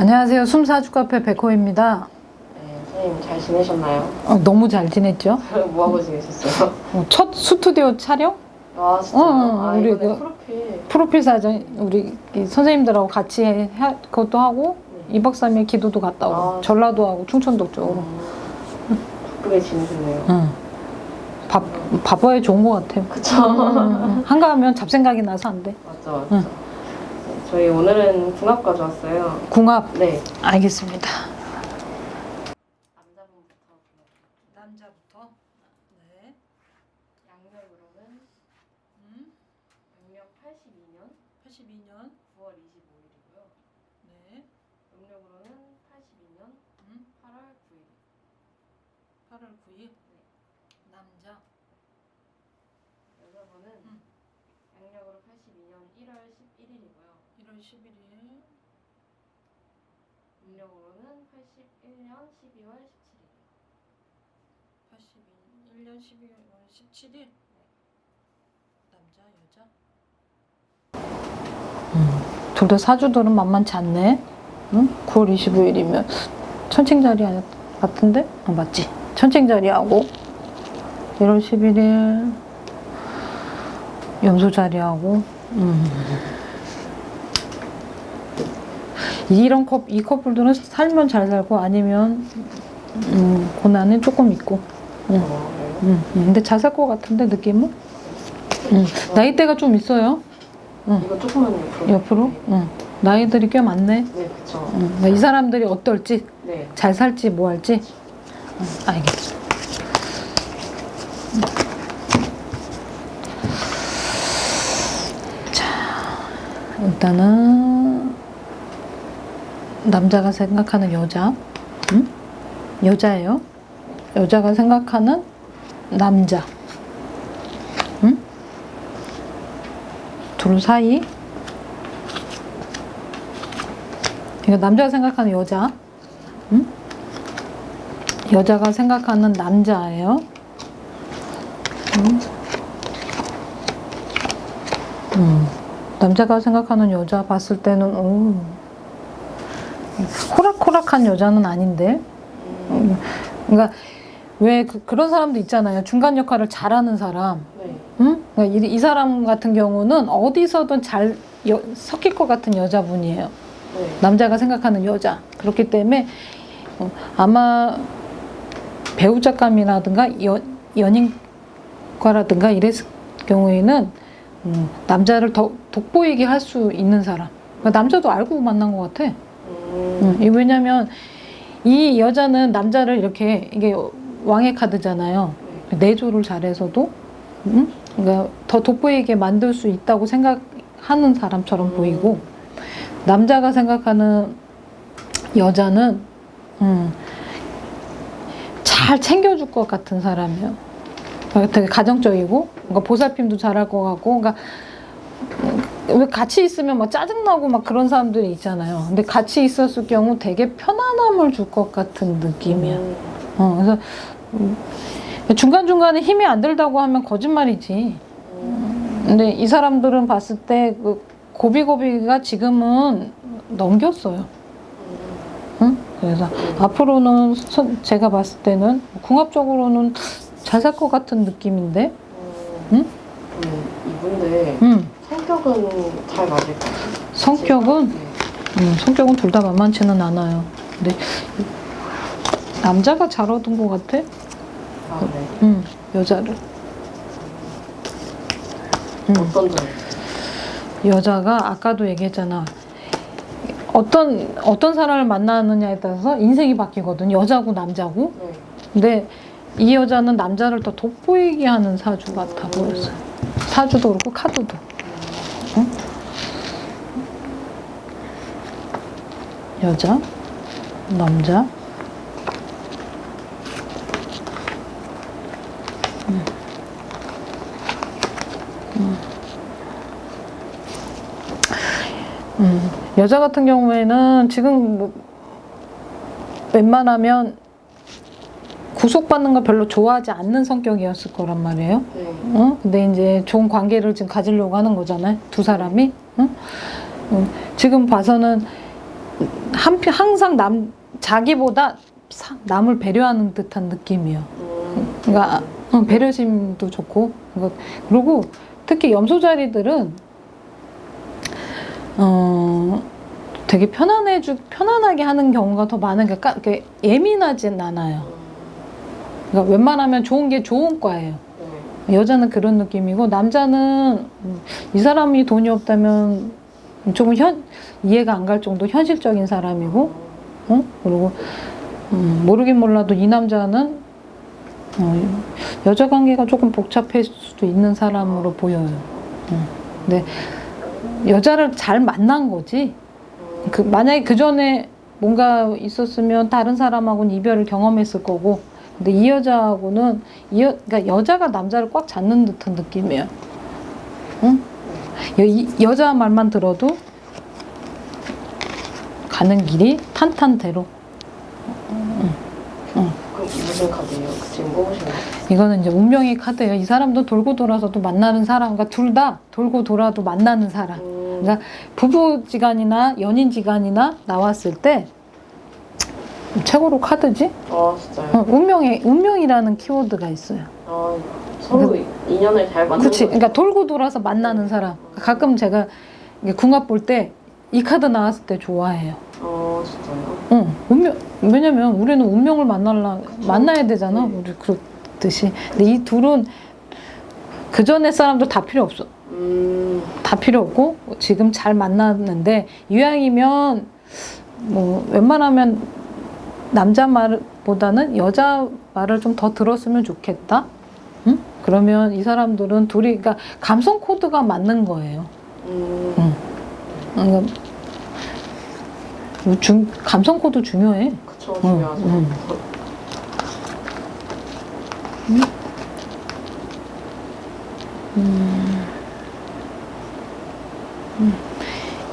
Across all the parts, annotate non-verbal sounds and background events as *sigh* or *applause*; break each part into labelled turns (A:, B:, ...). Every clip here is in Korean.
A: 안녕하세요. 숨사주 카페 백호입니다.
B: 네, 선생님 잘 지내셨나요?
A: 어, 너무 잘 지냈죠? *laughs*
B: 뭐 하고 지내셨어요?
A: 어, 첫 스튜디오 촬영?
B: 아 진짜?
A: 어, 어,
B: 아
A: 우리 그-
B: 프로필
A: 프로필 사진 우리 이 선생님들하고 같이 해, 그것도 하고
B: 네.
A: 2박 3일 기도도 갔다 오고
B: 아,
A: 전라도 하고 충청도 쪽으로.
B: 음, 바쁘게 지내셨네요.
A: 응. 바, 바빠야 좋은 것 같아요.
B: 그쵸?
A: 응. 한가하면 잡생각이 나서 안 돼.
B: 맞죠 맞죠. 네, 저희 오늘은 궁합 가져왔어요.
A: 궁합
B: 네.
A: 알겠습니다.
B: 남자분부터
A: 남자부터. 네.
B: 양력으로는 양력 82년
A: 82년.
B: 9월 25일이고요.
A: 네.
B: 음력으로는 82년
A: 음.
B: 8월 9일.
A: 8월 9일. 남자.
B: 여자분은
A: 음.
B: 양력으로 82년 1월 11일이고요.
A: 1월 11일.
B: 음력으로는 81년 12월 17일.
A: 81년 12월 17일 남자 여자 둘다 사주들은 만만치 않네 응? 9월 25일이면 천칭자리 같은데? 어, 맞지 천칭자리하고 1월 11일 염소자리하고 음. 이런 커, 이 커플들은 살면 잘 살고 아니면 음, 고난은 조금 있고 응.
B: 어, 네.
A: 응, 응. 근데 잘 살 것 같은데 느낌은? 응. 나이대가 좀 있어요.
B: 이거 조금만 옆으로.
A: 옆으로. 응. 나이들이 꽤 많네.
B: 네, 그쵸.
A: 응. 그러니까 이 사람들이 어떨지,
B: 네.
A: 잘 살지, 뭐 할지. 응, 알겠어. 자, 일단은 남자가 생각하는 여자, 응? 여자예요. 여자가 생각하는 남자. 응? 둘 사이. 이거 남자가 생각하는 여자. 응? 여자가 생각하는 남자예요. 응? 음. 남자가 생각하는 여자 봤을 때는 오, 호락호락한 여자는 아닌데. 음, 그러니까 왜 그, 런 사람도 있잖아요. 중간 역할을 잘하는 사람.
B: 네.
A: 응? 그러니까 이, 이 사람 같은 경우는 어디서든 잘 여- 섞일 것 같은 여자분이에요.
B: 네.
A: 남자가 생각하는 여자. 그렇기 때문에 어, 아마 배우작감이라든가 연, 연인과라든가 이랬을 경우에는 음, 남자를 더 돋보이게 할 수 있는 사람. 그러니까 남자도 알고 만난 것 같아.
B: 음.
A: 왜냐면 이 여자는 남자를 이렇게 이게 왕의 카드잖아요. 내조를 잘해서도 음? 그러니까 더 돋보이게 만들 수 있다고 생각하는 사람처럼
B: 음.
A: 보이고 남자가 생각하는 여자는 음, 잘 챙겨줄 것 같은 사람이에요. 그러니까 되게 가정적이고 뭔가 보살핌도 잘할 것 같고 그러니까 왜 같이 있으면 막 짜증나고 막 그런 사람들이 있잖아요. 근데 같이 있었을 경우 되게 편안함을 줄 것 같은 느낌이야.
B: 음.
A: 어, 그래서 음, 중간중간에 힘이 안 들다고 하면 거짓말이지.
B: 음.
A: 근데 이 사람들은 봤을 때 그 고비고비가 지금은 넘겼어요. 응? 그래서 앞으로는 선- 제가 봤을 때는 궁합적으로는 잘 살 것 같은 느낌인데.
B: 음.
A: 응?
B: 음, 이분들
A: 응.
B: 성격은 잘 맞을까요?
A: 성격은
B: 네.
A: 음, 성격은 둘 다 만만치는 않아요. 근데 남자가 잘 얻은 것 같아.
B: 아, 네.
A: 음, 여자를. 음.
B: 어떤 점?
A: 여자가 아까도 얘기했잖아. 어떤 어떤 사람을 만나느냐에 따라서 인생이 바뀌거든. 여자고 남자고.
B: 네.
A: 근데 이 여자는 남자를 더 돋보이게 하는 사주 같아 보였어요. 사주도 그렇고 카드도. 여자, 남자. 음. 음. 음, 여자 같은 경우에는 지금 뭐 웬만하면 구속받는 걸 별로 좋아하지 않는 성격이었을 거란 말이에요.
B: 네.
A: 어? 근데 이제 좋은 관계를 지금 가지려고 하는 거잖아요. 두 사람이. 응? 음, 지금 봐서는 한편 항상 남 자기보다 사- 남을 배려하는 듯한 느낌이에요.
B: 음.
A: 그러니까 어, 배려심도 좋고 그거- 그리고 특히 염소 자리들은 어 되게 편안해주 편안하게 하는 경우가 더 많은 게 까- 예민하진 않아요. 그러니까 웬만하면 좋은 게 좋은 과예요.
B: 네.
A: 여자는 그런 느낌이고 남자는 음, 이 사람이 돈이 없다면 조금 현 이해가 안 갈 정도 현실적인 사람이고 어? 그리고 음, 모르긴 몰라도 이 남자는 어, 여자 관계가 조금 복잡할 수도 있는 사람으로 보여요. 음. 근데 여자를 잘 만난 거지.
B: 음.
A: 그 만약에 그 전에 뭔가 있었으면 다른 사람하고는 이별을 경험했을 거고. 근데 이 여자하고는 이 여, 그러니까 여자가 남자를 꽉 잡는 듯한 느낌이에요. 응? 여, 이, 여자 말만 들어도 가는 길이 탄탄대로.
B: 그 무슨 카드예요? 그 지금 뽑으신 거?
A: 이거는 이제 운명의 카드예요. 이 사람도 돌고 돌아서도 만나는 사람, 그러니까 둘 다 돌고 돌아도 만나는 사람.
B: 음.
A: 그러니까 부부지간이나 연인지간이나 나왔을 때 최고로 카드지?
B: 아 진짜요?
A: 어, 운명의 운명이라는 키워드가 있어요.
B: 아 서로 인연을 잘 만나는
A: 그렇지. 그러니까 돌고 돌아서 만나는 사람. 가끔 제가 궁합 볼 때 이 카드 나왔을 때 좋아해요.
B: 아 진짜요?
A: 응, 운명. 왜냐면 우리는 운명을 만날라 만나야 되잖아.
B: 네.
A: 우리 그렇듯이. 근데 이 둘은 그 전에 사람도 다 필요 없어.
B: 음.
A: 다 필요 없고 지금 잘 만났는데 이왕이면 뭐 웬만하면 남자 말보다는 여자 말을 좀 더 들었으면 좋겠다. 응? 그러면 이 사람들은 둘이 그러니까 감성 코드가 맞는 거예요.
B: 음.
A: 응. 그러니까 중, 감성 코드 중요해.
B: 그쵸 중요하죠.
A: 응.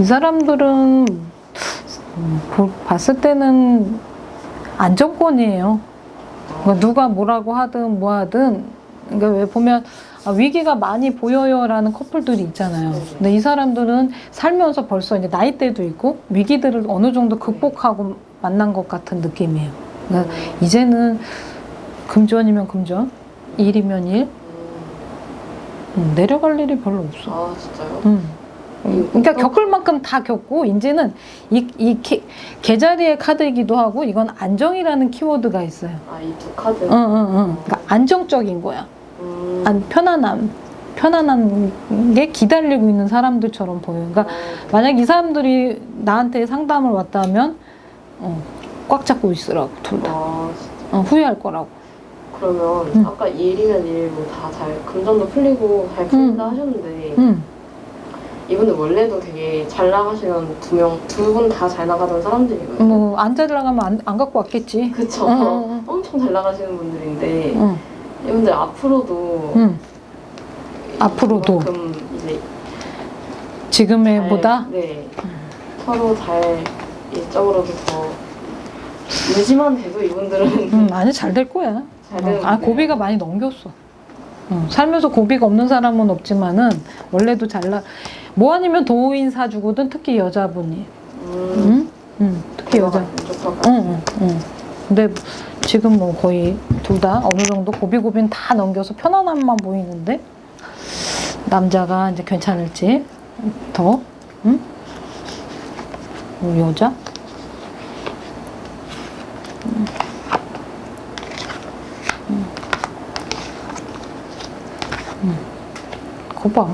A: 이 사람들은 음, 보- 봤을 때는 안정권이에요. 그러니까 누가 뭐라고 하든 뭐 하든 그러니까 왜 보면 아, 위기가 많이 보여요라는 커플들이 있잖아요. 근데 이 사람들은 살면서 벌써 이제 나이대도 있고 위기들을 어느 정도 극복하고 만난 것 같은 느낌이에요. 그러니까 이제는 금전이면 금전, 일이면 일, 음, 내려갈 일이 별로 없어.
B: 아 진짜요?
A: 음. 음, 그러니까 겪을 만큼 다 겪고 이제는 이, 이 개, 개자리의 카드이기도 하고 이건 안정이라는 키워드가 있어요.
B: 아 이 두 카드.
A: 응, 응, 응. 그러니까 안정적인 거야.
B: 음.
A: 안 편안함. 편안한 게 기다리고 있는 사람들처럼 보여요. 그러니까
B: 아,
A: 만약 이 사람들이 나한테 상담을 왔다면 어, 꽉 잡고 있으라고 둘 다.
B: 아.
A: 어, 후회할 거라고.
B: 그러면
A: 음.
B: 아까 일이면 일뭐 다잘 금전도 풀리고 잘 풀린다 하셨는데
A: 응.
B: 이분들 원래도 되게 잘 나가시는 두 명 두 분 다 잘 나가던 사람들이거든요.
A: 뭐안 잘 나가면 안, 안 갖고 왔겠지.
B: 그쵸.
A: 응, 응,
B: 엄청 잘 나가시는 분들인데
A: 응.
B: 이분들 앞으로도
A: 응. 앞으로도
B: 이제
A: 지금의
B: 잘-
A: 보다
B: 네 서로 잘 일적으로도 더 유지만 돼도 이분들은
A: 음, 아니 잘될 거야.
B: 잘 되는
A: 어, 아. 고비가 많이 넘겼어. 어, 살면서 고비가 없는 사람은 없지만은 원래도 잘나. 뭐 아니면 도인 사주거든 특히 여자분이.
B: 음,
A: 응? 응. 특히 여자.
B: 무조건
A: 응, 응, 응. 근데 지금 뭐 거의 둘 다 어느 정도 고비고비는 다 넘겨서 편안함만 보이는데 남자가 이제 괜찮을지 더, 응? 뭐 여자? 음. 음. 음. 거봐.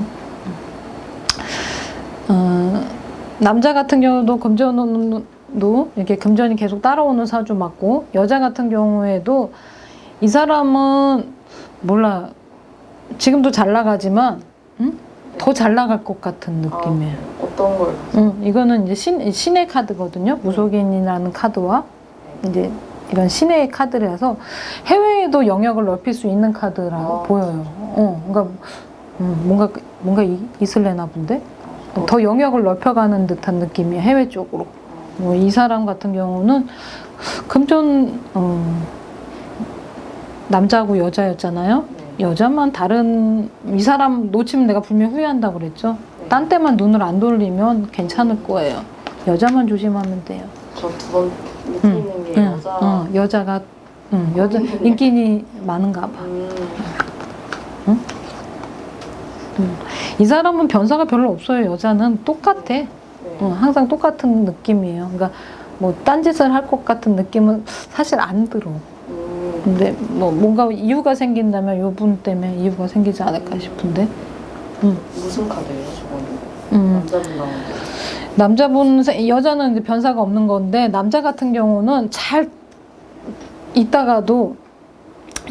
A: 어, 남자 같은 경우도 금전운 도 이렇게 금전이 계속 따라오는 사주 맞고 여자 같은 경우에도 이 사람은 몰라 지금도 잘 나가지만 더잘 나갈 것 같은 느낌이에요.
B: 어떤 걸
A: 응, 이거는 이제 신, 신의 카드거든요. 무속인이라는 카드와 이제 이런 신의 카드라서 해외에도 영역을 넓힐 수 있는 카드라고
B: 아.
A: 보여요. 어, 그러니까 음, 뭔가 뭔가 이- 있을래나 본데 더 영역을 넓혀가는 듯한 느낌이에요. 해외 쪽으로. 뭐 이 사람 같은 경우는 금전 어, 남자하고 여자였잖아요.
B: 네.
A: 여자만 다른 이 사람 놓치면 내가 분명 후회한다고 그랬죠.
B: 네.
A: 딴 때만 눈을 안 돌리면 괜찮을 거예요. 여자만 조심하면 돼요.
B: 저 두번 밑에
A: 응,
B: 있는 게
A: 응,
B: 여자.
A: 어, 여자가 응, 여자 *laughs* 인기니 많은가 봐.
B: 음,
A: 이 사람은 변사가 별로 없어요. 여자는 똑같아.
B: 네.
A: 어, 항상 똑같은 느낌이에요. 그러니까 뭐 딴짓을 할 것 같은 느낌은 사실 안 들어.
B: 음,
A: 근데 뭐 뭔가 이유가 생긴다면 이분 때문에 이유가 생기지 않을까 싶은데.
B: 무슨 카드예요, 저거는?
A: 음.
B: 남자분 나오는.
A: 남자분 세- 여자는 이제 변사가 없는 건데 남자 같은 경우는 잘 있다가도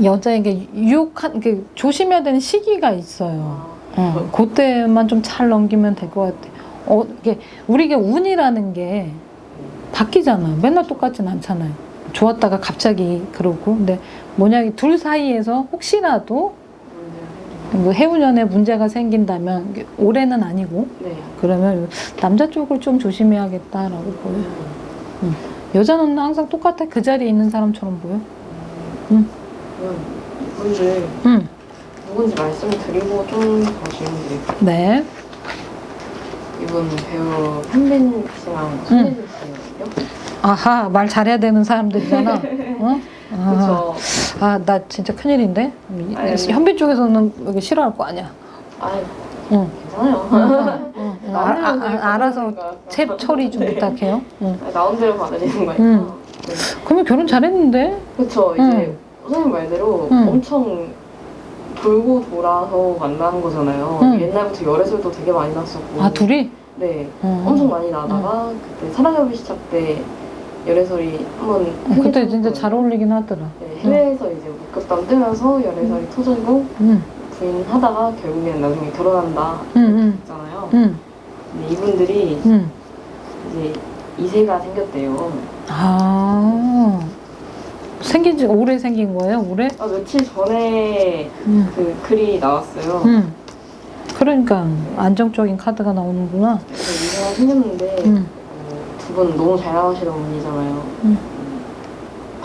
A: 여자에게 유혹한 그 조심해야 되는 시기가 있어요.
B: 아,
A: 어, 그때만 좀 잘 넘기면 될 것 같아. 어, 이게 우리가 운이라는 게 바뀌잖아. 맨날 똑같진 않잖아요. 좋았다가 갑자기 그러고. 근데 뭐냐, 둘 사이에서 혹시라도 뭐 해운년에 문제가 생긴다면 올해는 아니고
B: 네.
A: 그러면 남자 쪽을 좀 조심해야겠다라고 보여요. 여자는 항상 똑같아. 그 자리에 있는 사람처럼 보여.
B: 그럼 이분들
A: 응.
B: 누군지 말씀드리고 좀 드릴게요.
A: 네.
B: 이분 배우 현빈 씨랑 손예진 씨거든요.
A: 아하, 말 잘해야 되는 사람들이잖아. *laughs* 어? 아. 아, 나 진짜 큰일인데?
B: 아니.
A: 현빈 쪽에서는 여기 싫어할 거 아니야.
B: 아,
A: 응.
B: 괜찮아요.
A: 응, 응. *laughs* 아, 아, 아, 알아서 채 처리 좀 부탁해요. 응.
B: 나온 대로 받으시는 거니까.
A: 응.
B: 네.
A: 그러면 결혼 잘했는데?
B: 그렇죠. 이제
A: 응.
B: 선생님 말대로
A: 응.
B: 엄청 돌고 돌아서 만나는 거잖아요.
A: 응.
B: 옛날부터 열애설도 되게 많이 났었고.
A: 아, 둘이?
B: 네.
A: 응.
B: 엄청 많이 나다가 그때 사랑의 시작 때 열애설이 한번
A: 어, 그때 진짜 잘 어울리긴 하더라.
B: 네, 해외에서 이제 목격담 뜨면서 열애설이 터지고
A: 응,
B: 부인 하다가 결국에는 나중에 결혼한다 했잖아요.
A: 응,
B: 근데 이분들이
A: 응.
B: 이제 이세가 생겼대요.
A: 아. 생긴 지 오래 생긴 거예요? 올해?
B: 아, 며칠 전에
A: 응.
B: 그 글이 나왔어요.
A: 응. 그러니까 안정적인 카드가 나오는구나.
B: 그래서 이세가 생겼는데
A: 응.
B: 두분 너무 잘 나가시는 분이잖아요.
A: 응.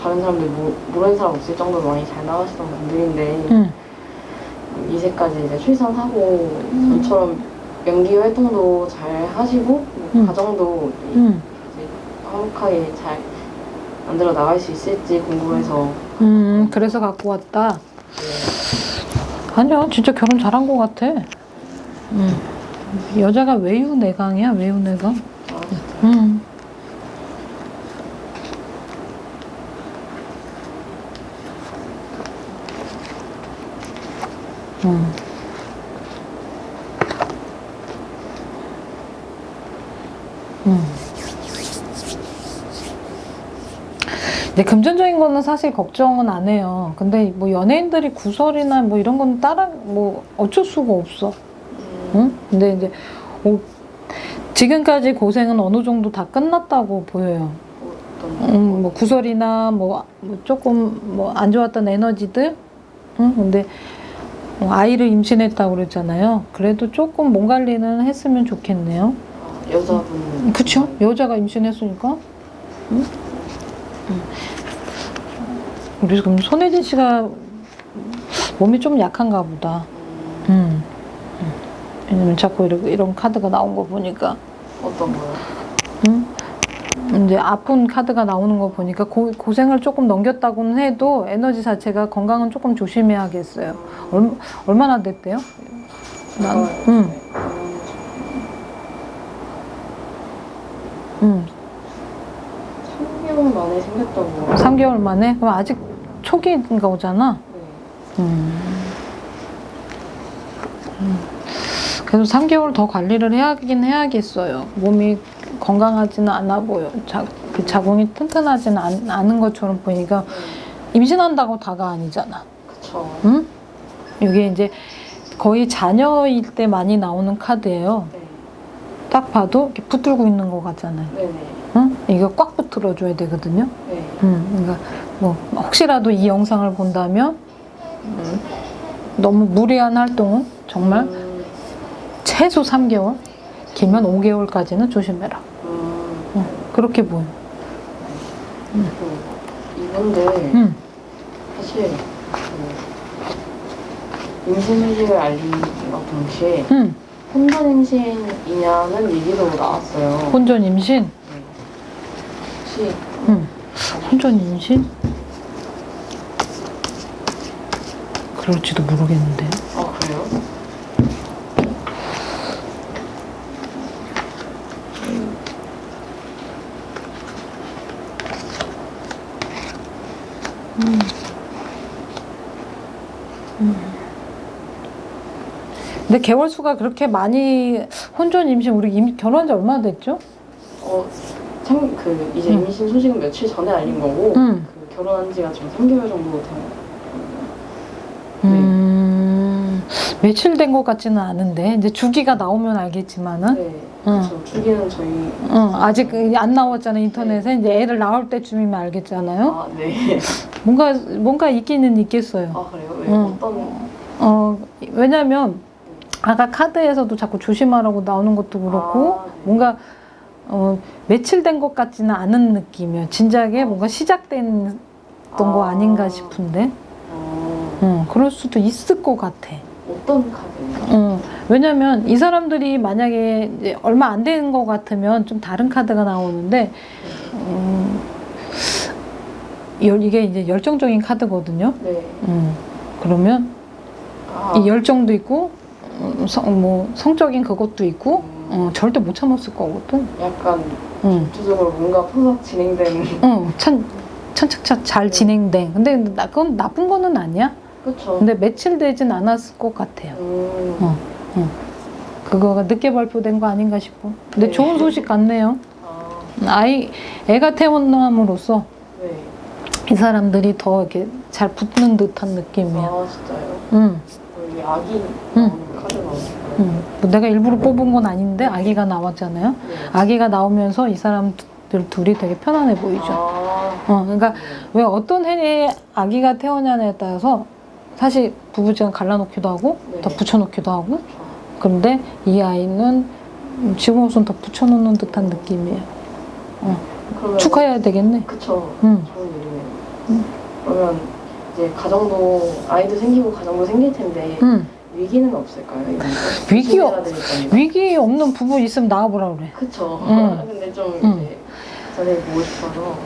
B: 다른 사람들 모, 모르는 사람 없을 정도로 많이 잘 나가시던 분들인데
A: 응.
B: 이제까지 이제 출산하고
A: 음.
B: 전처럼 연기 활동도 잘 하시고 뭐
A: 음.
B: 가정도 화목하게 잘 만들어 나갈 수 있을지 궁금해서
A: 음, 그래서 갖고 왔다.
B: 네.
A: 아니야, 진짜 결혼 잘한 것 같아. 응. 여자가 외유내강이야, 외유내강.
B: 아,
A: 응. 응. 근데 금전적인 거는 사실 걱정은 안 해요. 근데 뭐 연예인들이 구설이나 뭐 이런 건 따라 뭐 어쩔 수가 없어.
B: 음,
A: 응? 근데 이제 오- 지금까지 고생은 어느 정도 다 끝났다고 보여요. 음, 뭐 구설이나 뭐, 뭐 조금 뭐 안 좋았던 에너지들. 응? 근데 뭐 아이를 임신했다고 그랬잖아요. 그래도 조금 몸 관리는 했으면 좋겠네요.
B: 아, 여자분
A: 그쵸? 여자가 임신했으니까. 응? 응. 그래서 그럼 손혜진 씨가 몸이 좀 약한가 보다.
B: 음,
A: 음. 왜냐면 자꾸 이런, 이런 카드가 나온 거 보니까.
B: 어떤 거요?
A: 음? 이제 아픈 카드가 나오는 거 보니까 고, 고생을 조금 넘겼다고는 해도 에너지 자체가 건강은 조금 조심해야겠어요. 얼, 얼마나 됐대요? 난.
B: 음,
A: 응.
B: 3개월 만에 생겼다고
A: 3개월 만에? 그럼 아직 초기인가 오잖아?
B: 네.
A: 음. 음. 그래도 3개월 더 관리를 해야긴 해야겠어요. 몸이 건강하지는 않아 보여. 자, 그 자궁이 튼튼하지는 않, 않은 것처럼 보니까 임신한다고 다가 아니잖아.
B: 그쵸
A: 응? 이게 이제 거의 자녀일 때 많이 나오는 카드예요.
B: 네.
A: 딱 봐도 이렇게 붙들고 있는 것 같잖아요.
B: 네네
A: 응? 이거 꽉 붙들어줘야 되거든요.
B: 네.
A: 음, 그러니까 뭐 혹시라도 이 영상을 본다면 음, 너무 무리한 활동은 정말
B: 음,
A: 최소 3개월, 길면 5개월까지는 조심해라.
B: 음,
A: 응, 그렇게 보여.
B: 그 이분들
A: 응,
B: 사실 임신 소식을 알림과 동시에
A: 응.
B: 혼전 임신이냐는 얘기도 나왔어요.
A: 혼전 임신?
B: 네. 혹시
A: 응. 혼전 임신? 그럴지도 모르겠는데.
B: 아 그래요?
A: 근데 개월 수가 그렇게 많이 혼전 임신 우리 임, 결혼한 지 얼마나 됐죠?
B: 어, 참, 그 이제
A: 응.
B: 임신 소식은 며칠 전에 알린 거고
A: 응.
B: 그 결혼한 지가 지금 3개월 정도 된 네.
A: 음, 며칠 된 것 같지는 않은데 이제 주기가 나오면 알겠지만은
B: 네.
A: 응.
B: 그래서 주기는 저희
A: 응, 아직 안 나왔잖아요 인터넷에 이제 애를 나올 때쯤이면 알겠잖아요.
B: 아, 네. *laughs*
A: 뭔가 뭔가 있기는 있겠어요.
B: 아 그래요? 왜
A: 응.
B: 어떤
A: 어 왜냐면 아까 카드에서도 자꾸 조심하라고 나오는 것도 그렇고
B: 아, 네.
A: 뭔가 어 며칠 된 것 같지는 않은 느낌이에요. 진작에 뭔가 시작된 거
B: 아.
A: 아닌가 싶은데,
B: 어,
A: 응, 그럴 수도 있을 것 같아.
B: 어떤 카드예요?
A: 응, 왜냐면 이 사람들이 만약에 이제 얼마 안 되는 것 같으면 좀 다른 카드가 나오는데, 음, 열- 이게 이제 열정적인 카드거든요.
B: 네.
A: 음, 그러면
B: 아,
A: 이 열정도 있고 음, 성, 뭐 성적인 그것도 있고
B: 음,
A: 어, 절대 못 참았을 거거든.
B: 약간
A: 응,
B: 구조적으로 뭔가 포석 진행된
A: 응, 천 천착착 잘 진행된. 근데 나 그건 나쁜 거는 아니야.
B: 그쵸?
A: 근데 며칠 되진 않았을 것 같아요.
B: 음,
A: 어. 그거가 늦게 발표된 거 아닌가 싶어. 근데
B: 네.
A: 좋은 소식 같네요.
B: 아,
A: 아이 애가 태어남으로써
B: 네.
A: 이 사람들이 더 이렇게 잘 붙는 듯한 느낌이야.
B: 아 진짜요?
A: 응.
B: 여기 아기
A: 응. 응. 뭐 내가 일부러 뽑은 건 아닌데 아기가 나왔잖아요.
B: 네.
A: 아기가 나오면서 이 사람들 둘이 되게 편안해 보이죠.
B: 아,
A: 어, 그러니까
B: 네.
A: 왜 어떤 해에 아기가 태어나냐에 따라서 사실 부부지간 갈라놓기도 하고
B: 네.
A: 더 붙여놓기도 하고. 그런데 이 아이는 지금 우선 더 붙여놓는 듯한 느낌이에요.
B: 그러면
A: 축하해야 되겠네.
B: 그쵸.
A: 응.
B: 좋은 일이네요.
A: 응.
B: 그러면 이제 가정도 아이도 생기고 가정도 생길 텐데
A: 응.
B: 위기는 없을까요? 점이나.
A: 위기 없는 부부 있으면 나와보라 그래.
B: 그쵸.
A: 응. *laughs*
B: 근데 좀
A: 응.
B: 이제 전에 보고 싶어서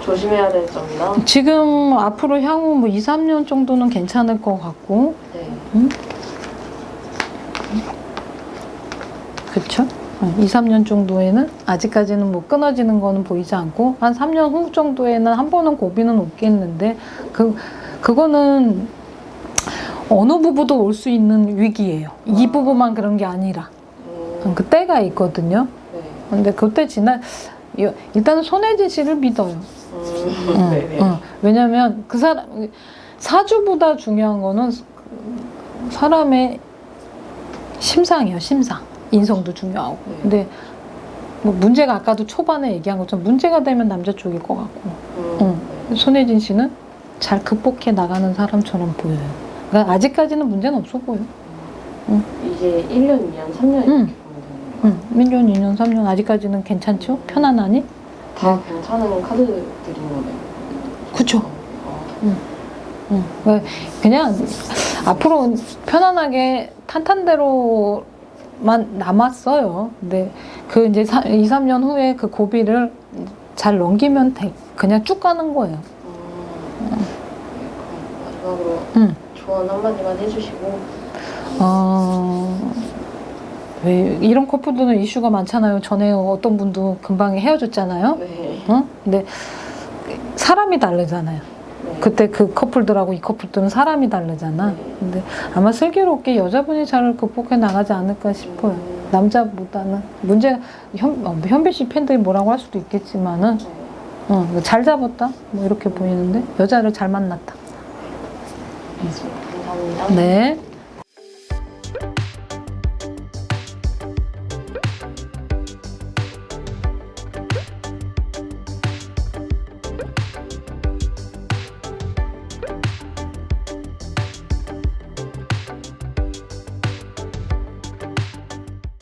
B: 조심해야 될 점이나
A: 지금 앞으로 향후 뭐 2, 3년 정도는 괜찮을 것 같고,
B: 네.
A: 그쵸? 2, 3년 정도에는 아직까지는 뭐 끊어지는 거는 보이지 않고, 한 3년 후 정도에는 한 번은 고비는 오겠는데, 그, 그거는 어느 부부도 올 수 있는 위기예요. 이
B: 아.
A: 부부만 그런 게 아니라.
B: 음,
A: 그 때가 있거든요.
B: 네.
A: 근데 그때 지나, 여- 일단은 손혜진 씨를 믿어요.
B: 음,
A: 응,
B: 네네.
A: 응. 왜냐면 그 사람 사주보다 중요한 거는 사람의 심상이에요. 심상. 인성도 중요하고.
B: 네.
A: 근데 뭐 문제가 아까도 초반에 얘기한 것처럼 문제가 되면 남자 쪽일 것 같고
B: 음,
A: 응.
B: 네.
A: 손혜진 씨는 잘 극복해 나가는 사람처럼 보여요. 그러니까 아직까지는 문제는 없어 보여.
B: 이제 1년, 2년, 3년 이렇게
A: 응.
B: 보면 되는 거예요.
A: 응. 1년, 2년, 3년 아직까지는 괜찮죠? 편안하니?
B: 다 괜찮은 카드들인 거네요.
A: 그쵸.
B: 아,
A: 응. 왜 그냥 앞으로 편안하게 탄탄대로만 남았어요. 근데 그 이제 2, 3년 후에 그 고비를 잘 넘기면 돼. 그냥 쭉 가는 거예요.
B: 음, 네,
A: 응.
B: 조언 한마디만 해주시고
A: 어, 왜 이런 커플들은 이슈가 많잖아요. 전에 어떤 분도 금방 헤어졌잖아요.
B: 네.
A: 어? 근데 사람이 다르잖아요.
B: 네.
A: 그때 그 커플들하고 이 커플들은 사람이 다르잖아.
B: 네.
A: 근데 아마 슬기롭게 여자분이 잘 극복해 나가지 않을까 싶어요.
B: 음,
A: 남자보다는 문제 현, 어, 현배 씨 팬들이 뭐라고 할 수도 있겠지만은
B: 네.
A: 어, 잘 잡았다 뭐 이렇게 보이는데 여자를 잘
B: 만났다. 감사합니다.
A: 네.